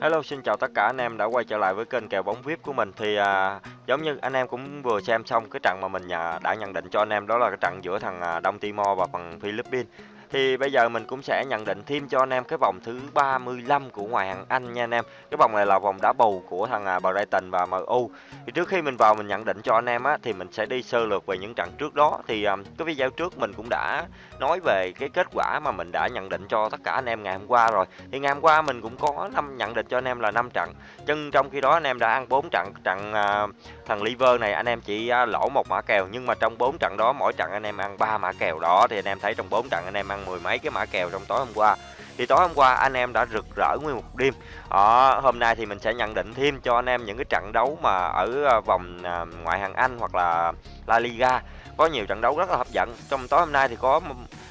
Hello, xin chào tất cả anh em đã quay trở lại với kênh kèo bóng VIP của mình. Thì à, giống như anh em cũng vừa xem xong cái trận mà mình nhà đã nhận định cho anh em đó là cái trận giữa thằng à, Đông Timor và phần Philippines. Thì bây giờ mình cũng sẽ nhận định thêm cho anh em cái vòng thứ 35 của ngoại hạng Anh nha anh em. Cái vòng này là vòng đá bầu của thằng à, Brighton và MU. Thì trước khi mình vào mình nhận định cho anh em á thì mình sẽ đi sơ lược về những trận trước đó. Thì um, cái video trước mình cũng đã nói về cái kết quả mà mình đã nhận định cho tất cả anh em ngày hôm qua rồi. Thì ngày hôm qua mình cũng có năm nhận định cho anh em là 5 trận. chân trong khi đó anh em đã ăn 4 trận trận uh, thằng Liver này anh em chỉ uh, lỗ một mã kèo nhưng mà trong 4 trận đó mỗi trận anh em ăn 3 mã kèo đó thì anh em thấy trong 4 trận anh em ăn mười mấy cái mã kèo trong tối hôm qua. Thì tối hôm qua anh em đã rực rỡ nguyên một đêm. À, hôm nay thì mình sẽ nhận định thêm cho anh em những cái trận đấu mà ở ờ, vòng ờ, ngoại hạng Anh hoặc là La Liga. Có nhiều trận đấu rất là hấp dẫn. Trong tối hôm nay thì có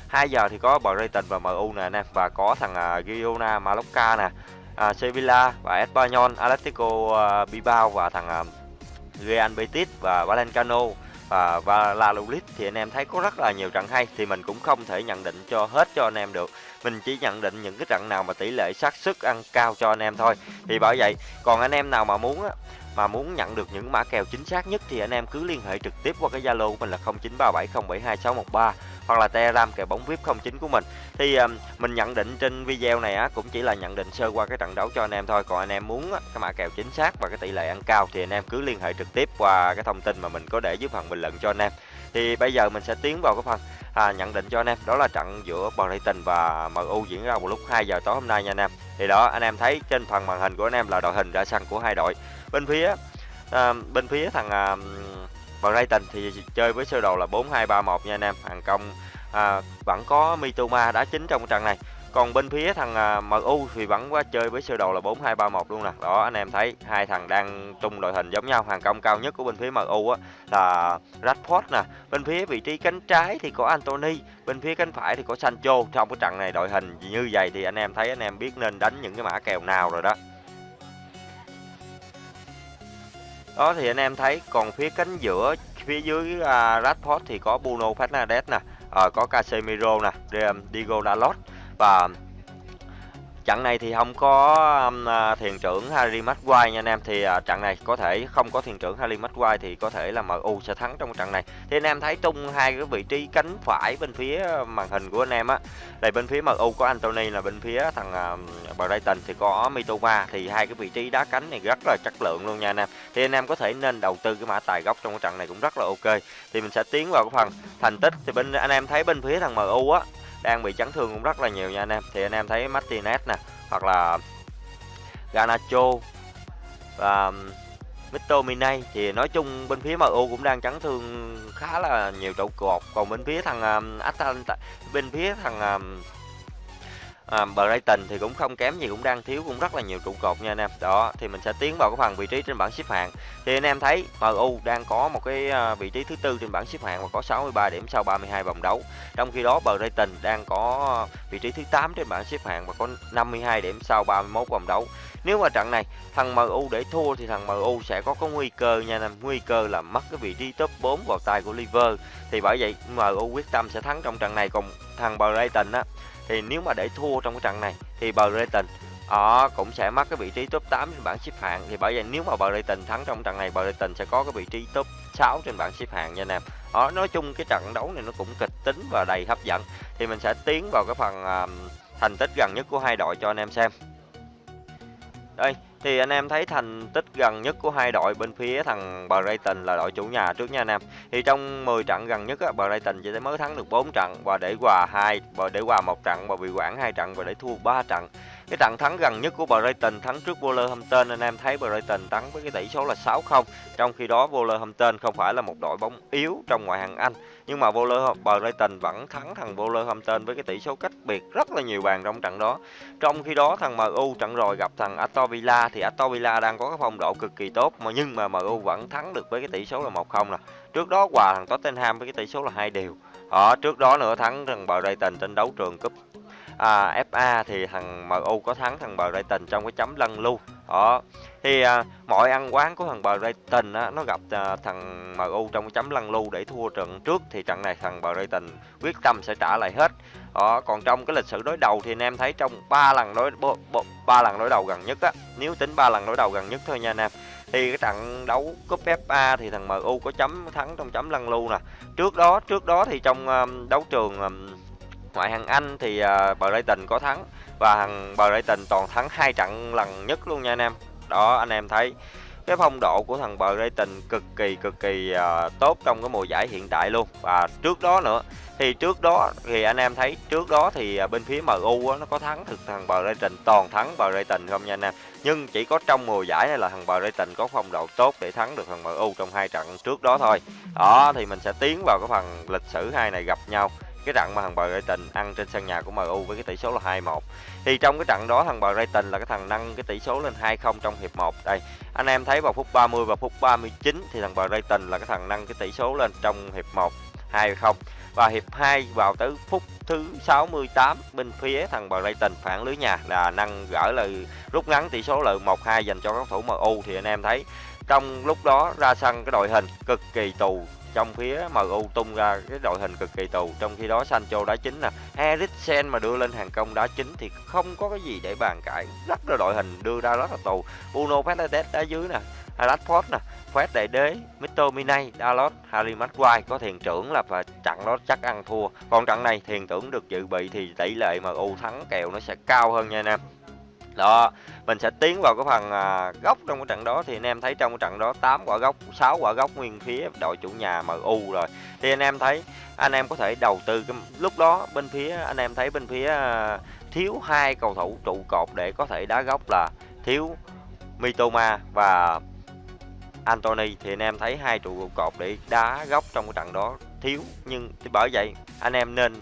2 giờ thì có Brighton và MU nè anh em và có thằng Girona Mallorca nè à, Sevilla và Espanyol Atletico uh, Bilbao và thằng uh, Real Betis và Valenciano và Valladolid thì anh em thấy có rất là nhiều trận hay, thì mình cũng không thể nhận định cho hết cho anh em được. Mình chỉ nhận định những cái trận nào mà tỷ lệ xác suất ăn cao cho anh em thôi. Thì bởi vậy, còn anh em nào mà muốn á, mà muốn nhận được những mã kèo chính xác nhất thì anh em cứ liên hệ trực tiếp qua cái Zalo của mình là 0937072613 hoặc là Telegram kèo bóng VIP 09 của mình. Thì um, mình nhận định trên video này á cũng chỉ là nhận định sơ qua cái trận đấu cho anh em thôi. Còn anh em muốn á, cái mã kèo chính xác và cái tỷ lệ ăn cao thì anh em cứ liên hệ trực tiếp qua cái thông tin mà mình có để dưới phần bình luận cho anh em. Thì bây giờ mình sẽ tiến vào cái phần à, nhận định cho anh em đó là trận giữa Brighton và MU diễn ra vào lúc 2 giờ tối hôm nay nha anh em. Thì đó anh em thấy trên phần màn hình của anh em là đội hình ra sân của hai đội bên phía à, bên phía thằng à, Brighton thì chơi với sơ đồ là 4231 nha anh em. Hàng công à, vẫn có Mitoma đá chính trong trận này. Còn bên phía thằng à, MU thì vẫn qua chơi với sơ đồ là 4231 luôn nè. Đó anh em thấy hai thằng đang tung đội hình giống nhau. Hàng công cao nhất của bên phía MU á là Rashford nè. Bên phía vị trí cánh trái thì có Anthony bên phía cánh phải thì có Sancho. Trong cái trận này đội hình như vậy thì anh em thấy anh em biết nên đánh những cái mã kèo nào rồi đó. Đó thì anh em thấy còn phía cánh giữa phía dưới à, uh, Rashford thì có Bruno Fernandes nè uh, có Casemiro nè um, Diego Dalot. Và trận này thì không có um, à, thiền trưởng Harry Maguire nha anh em. Thì uh, trận này có thể không có thiền trưởng Harry Maguire thì có thể là MU sẽ thắng trong trận này. Thì anh em thấy tung hai cái vị trí cánh phải bên phía màn hình của anh em á. Đây bên phía MU có Anthony là bên phía thằng uh, Brighton thì có Mitoma thì hai cái vị trí đá cánh này rất là chất lượng luôn nha anh em. Thì anh em có thể nên đầu tư cái mã tài gốc trong cái trận này cũng rất là ok. Thì mình sẽ tiến vào cái phần thành tích. Thì bên anh em thấy bên phía thằng MU á đang bị chấn thương cũng rất là nhiều nha anh em. Thì anh em thấy Martinez nè hoặc là Ganacho và um, Mitominay thì nói chung bên phía MU cũng đang chấn thương khá là nhiều trụ cột. Còn bên phía thằng um, Atalanta bên phía thằng um, à, Brighton thì cũng không kém gì cũng đang thiếu cũng rất là nhiều trụ cột nha anh em. Đó thì mình sẽ tiến vào cái phần vị trí trên bảng xếp hạng. Thì anh em thấy MU đang có một cái à, vị trí thứ tư trên bảng xếp hạng và có 63 điểm sau 32 vòng đấu. Trong khi đó Brighton đang có vị trí thứ 8 trên bảng xếp hạng và có 52 điểm sau 31 vòng đấu. Nếu mà trận này thằng MU để thua thì thằng MU sẽ có có nguy cơ nha anh em. Nguy cơ là mất cái vị trí top 4 vào tay của Liver thì bởi vậy MU quyết tâm sẽ thắng trong trận này. Còn thằng Brighton á thì nếu mà để thua trong cái trận này thì Brighton họ cũng sẽ mất cái vị trí top 8 trên bảng xếp hạng. Thì bởi vậy nếu mà Brighton thắng trong trận này Brighton sẽ có cái vị trí top 6 trên bảng xếp hạng nha anh em đó nói chung cái trận đấu này nó cũng kịch tính và đầy hấp dẫn. Thì mình sẽ tiến vào cái phần uh, thành tích gần nhất của hai đội cho anh em xem. Đây thì anh em thấy thành tích gần nhất của hai đội bên phía thằng Brighton là đội chủ nhà trước nha anh em. Thì trong 10 trận gần nhất á, Brighton chỉ mới thắng được 4 trận và để hòa hai, và để hòa một trận và bị quản hai trận và để thua 3 trận. Cái trận thắng gần nhất của Brighton thắng trước Wolverhampton anh em thấy Brighton thắng với cái tỷ số là 6-0. Trong khi đó Wolverhampton không phải là một đội bóng yếu trong ngoại hạng Anh, nhưng mà Brighton vẫn thắng thằng Wolverhampton với cái tỷ số cách biệt rất là nhiều bàn trong trận đó. Trong khi đó thằng MU trận rồi gặp thằng Aston Villa thì Aston Villa đang có cái phong độ cực kỳ tốt mà nhưng mà MU vẫn thắng được với cái tỷ số là 1-0 nè. Trước đó hòa thằng Tottenham với cái tỷ số là hai đều. Ở trước đó nữa thắng thằng Brighton trên đấu trường cúp à, FA thì thằng MU có thắng thằng Brighton trong cái chấm lân lưu. Đó. Thì à, mọi ăn quán của thằng Brighton á, nó gặp à, thằng MU trong cái chấm lăn lưu để thua trận trước thì trận này thằng Brighton quyết tâm sẽ trả lại hết. Đó còn trong cái lịch sử đối đầu thì anh em thấy trong ba lần đối ba lần đối đầu gần nhất á nếu tính ba lần đối đầu gần nhất thôi nha anh em. Thì cái trận đấu cúp FA thì thằng MU có chấm thắng trong chấm lăn lưu nè. Trước đó trước đó thì trong um, đấu trường um, ngoại hạng Anh thì à, uh, Brighton có thắng. Và thằng Brighton toàn thắng hai trận lần nhất luôn nha anh em. Đó anh em thấy cái phong độ của thằng Brighton cực kỳ cực kỳ uh, tốt trong cái mùa giải hiện tại luôn. Và trước đó nữa thì trước đó thì anh em thấy trước đó thì uh, bên phía MU á, nó có thắng thực thằng Brighton toàn thắng Brighton không nha anh em. Nhưng chỉ có trong mùa giải này là thằng Brighton có phong độ tốt để thắng được thằng MU trong hai trận trước đó thôi. Đó thì mình sẽ tiến vào cái phần lịch sử hai này gặp nhau cái trận mà thằng Brighton ăn trên sân nhà của MU với cái tỷ số là 2-1 thì trong cái trận đó thằng Brighton là cái thằng nâng cái tỷ số lên 2-0 trong hiệp 1 đây, anh em thấy vào phút 30 và phút 39 thì thằng Brighton là cái thằng nâng cái tỷ số lên trong hiệp 1 2-0 và hiệp 2 vào tới phút thứ 68 bên phía thằng Brighton phản lưới nhà là nâng gỡ lời, rút ngắn tỷ số lợi 1-2 dành cho các thủ MU thì anh em thấy trong lúc đó ra sân cái đội hình cực kỳ tù trong phía MU tung ra cái đội hình cực kỳ tù. Trong khi đó Sancho đá chính nè Eriksen mà đưa lên hàng công đá chính thì không có cái gì để bàn cãi. Rất là đội hình đưa ra rất là tù. Bruno Fernandes đá dưới nè, Rashford nè, Fred Đại Đế, Mr. Minay, Dalot, Harry Maguire có thiền trưởng là và trận đó chắc ăn thua. Còn trận này thiền trưởng được dự bị thì tỷ lệ MU thắng kèo nó sẽ cao hơn nha anh em đó mình sẽ tiến vào cái phần à, góc trong cái trận đó. Thì anh em thấy trong cái trận đó 8 quả góc 6 quả góc nguyên phía đội chủ nhà MU rồi. Thì anh em thấy anh em có thể đầu tư cái lúc đó bên phía anh em thấy bên phía à, thiếu hai cầu thủ trụ cột để có thể đá góc là thiếu Mitoma và Anthony. Thì anh em thấy hai trụ cột để đá góc trong cái trận đó thiếu. Nhưng bởi vậy anh em nên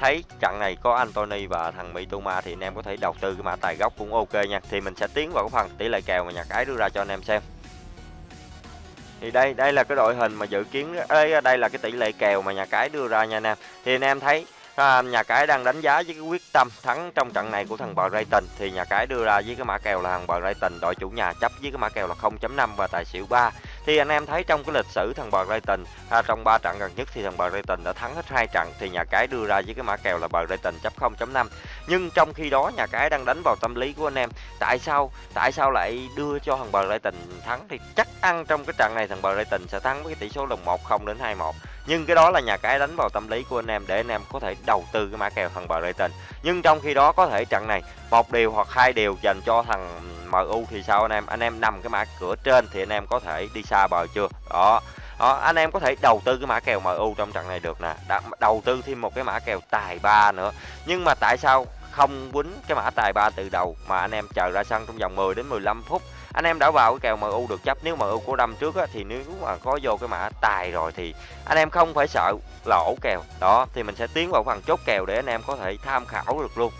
thấy trận này có Anthony và thằng Mitoma thì anh em có thể đầu tư cái mã tài gốc cũng ok nha. Thì mình sẽ tiến vào cái phần tỷ lệ kèo mà nhà cái đưa ra cho anh em xem. Thì đây đây là cái đội hình mà dự kiến đây, đây là cái tỷ lệ kèo mà nhà cái đưa ra nha anh em. Thì anh em thấy à, nhà cái đang đánh giá với cái quyết tâm thắng trong trận này của thằng Brighton thì nhà cái đưa ra với cái mã kèo là thằng Brighton đội chủ nhà chấp với cái mã kèo là 0.5 và tài xỉu 3 thì anh em thấy trong cái lịch sử thằng Brighton à, trong 3 trận gần nhất thì thằng bờ Brighton đã thắng hết hai trận thì nhà cái đưa ra với cái mã kèo là Brighton chấp 0.5 nhưng trong khi đó nhà cái đang đánh vào tâm lý của anh em tại sao tại sao lại đưa cho thằng bờ Brighton thắng? Thì chắc ăn trong cái trận này thằng bờ Brighton sẽ thắng với cái tỷ số là 1-0 đến 2-1 nhưng cái đó là nhà cái đánh vào tâm lý của anh em để anh em có thể đầu tư cái mã kèo thằng Brighton nhưng trong khi đó có thể trận này một điều hoặc hai điều dành cho thằng MU thì sao anh em? Anh em nằm cái mã cửa trên thì anh em có thể đi xa bờ chưa? Đó. Đó, anh em có thể đầu tư cái mã kèo MU trong trận này được nè. Đã, đầu tư thêm một cái mã kèo tài ba nữa. Nhưng mà tại sao không quýnh cái mã tài ba từ đầu mà anh em chờ ra sân trong vòng 10 đến 15 phút? Anh em đã vào cái kèo MU được chấp. Nếu MU của đâm trước á, thì nếu mà có vô cái mã tài rồi thì anh em không phải sợ lỗ kèo. Đó thì mình sẽ tiến vào phần chốt kèo để anh em có thể tham khảo được luôn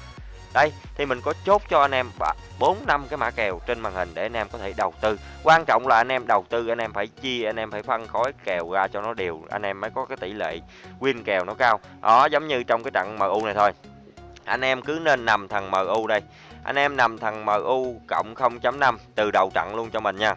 đây, thì mình có chốt cho anh em bốn năm cái mã kèo trên màn hình để anh em có thể đầu tư. Quan trọng là anh em đầu tư, anh em phải chia anh em phải phân khối kèo ra cho nó đều, anh em mới có cái tỷ lệ win kèo nó cao. Đó, giống như trong cái trận MU này thôi. Anh em cứ nên nằm thằng MU đây. Anh em nằm thằng MU cộng 0.5 từ đầu trận luôn cho mình nha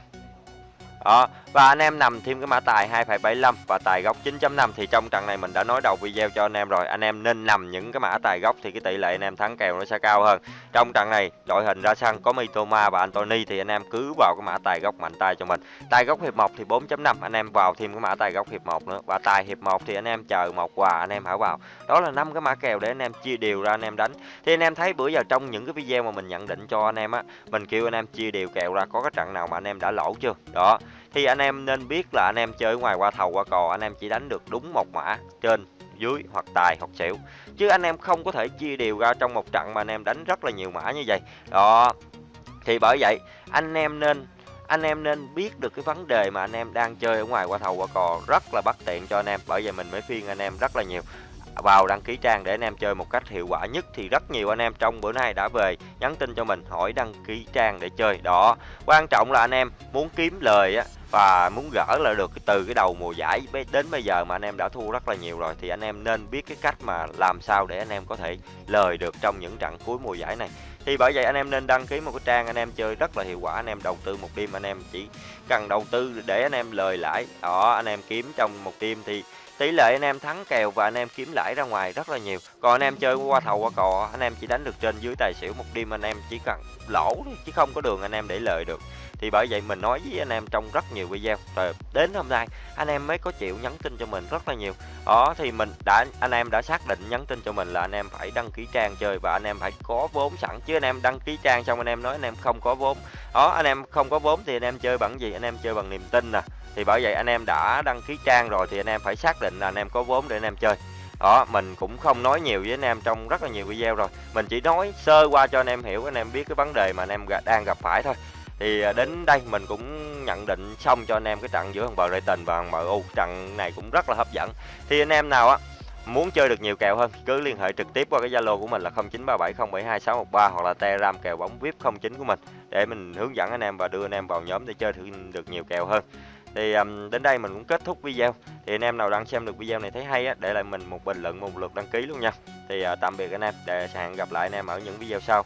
đó và anh em nằm thêm cái mã tài 2,75 và tài góc 9.5 thì trong trận này mình đã nói đầu video cho anh em rồi anh em nên nằm những cái mã tài góc thì cái tỷ lệ anh em thắng kèo nó sẽ cao hơn trong trận này đội hình ra sân có Mitoma và Anthony thì anh em cứ vào cái mã tài góc mạnh tay cho mình tài góc hiệp 1 thì 4.5 anh em vào thêm cái mã tài góc hiệp 1 nữa và tài hiệp 1 thì anh em chờ một quà anh em hảo vào đó là năm cái mã kèo để anh em chia đều ra anh em đánh thì anh em thấy bữa giờ trong những cái video mà mình nhận định cho anh em á mình kêu anh em chia đều kèo ra có cái trận nào mà anh em đã lỗ chưa đó thì anh em nên biết là anh em chơi ngoài qua thầu qua cò, anh em chỉ đánh được đúng một mã trên, dưới hoặc tài hoặc xỉu. Chứ anh em không có thể chia đều ra trong một trận mà anh em đánh rất là nhiều mã như vậy. Đó. Thì bởi vậy, anh em nên, anh em nên biết được cái vấn đề mà anh em đang chơi ở ngoài qua thầu qua cò rất là bất tiện cho anh em. Bởi vậy mình mới khuyên anh em rất là nhiều vào đăng ký trang để anh em chơi một cách hiệu quả nhất thì rất nhiều anh em trong bữa nay đã về nhắn tin cho mình hỏi đăng ký trang để chơi đó quan trọng là anh em muốn kiếm lời á và muốn gỡ là được từ cái đầu mùa giải đến bây giờ mà anh em đã thua rất là nhiều rồi thì anh em nên biết cái cách mà làm sao để anh em có thể lời được trong những trận cuối mùa giải này thì bởi vậy anh em nên đăng ký một cái trang anh em chơi rất là hiệu quả anh em đầu tư một đêm anh em chỉ cần đầu tư để anh em lời lãi đó anh em kiếm trong một đêm thì tỷ lệ anh em thắng kèo và anh em kiếm lãi ra ngoài rất là nhiều. Còn anh em chơi qua thầu, qua cò, anh em chỉ đánh được trên dưới tài xỉu, một đêm anh em chỉ cần lỗ chứ không có đường anh em để lời được thì bởi vậy mình nói với anh em trong rất nhiều video rồi đến hôm nay anh em mới có chịu nhắn tin cho mình rất là nhiều đó thì mình đã anh em đã xác định nhắn tin cho mình là anh em phải đăng ký trang chơi và anh em phải có vốn sẵn chứ anh em đăng ký trang xong anh em nói anh em không có vốn đó anh em không có vốn thì anh em chơi bằng gì anh em chơi bằng niềm tin nè thì bởi vậy anh em đã đăng ký trang rồi thì anh em phải xác định là anh em có vốn để anh em chơi đó mình cũng không nói nhiều với anh em trong rất là nhiều video rồi mình chỉ nói sơ qua cho anh em hiểu anh em biết cái vấn đề mà anh em đang gặp phải thôi thì à, đến đây mình cũng nhận định xong cho anh em cái trận giữa thằng Brighton và thằng MU trận này cũng rất là hấp dẫn. Thì anh em nào á muốn chơi được nhiều kèo hơn cứ liên hệ trực tiếp qua cái Zalo của mình là 0937072613 hoặc là Telegram kèo bóng VIP 09 của mình để mình hướng dẫn anh em và đưa anh em vào nhóm để chơi được nhiều kèo hơn. Thì um, đến đây mình cũng kết thúc video. Thì anh em nào đang xem được video này thấy hay á để lại mình một bình luận một lượt đăng ký luôn nha. Thì uh, tạm biệt anh em để hẹn gặp lại anh em ở những video sau.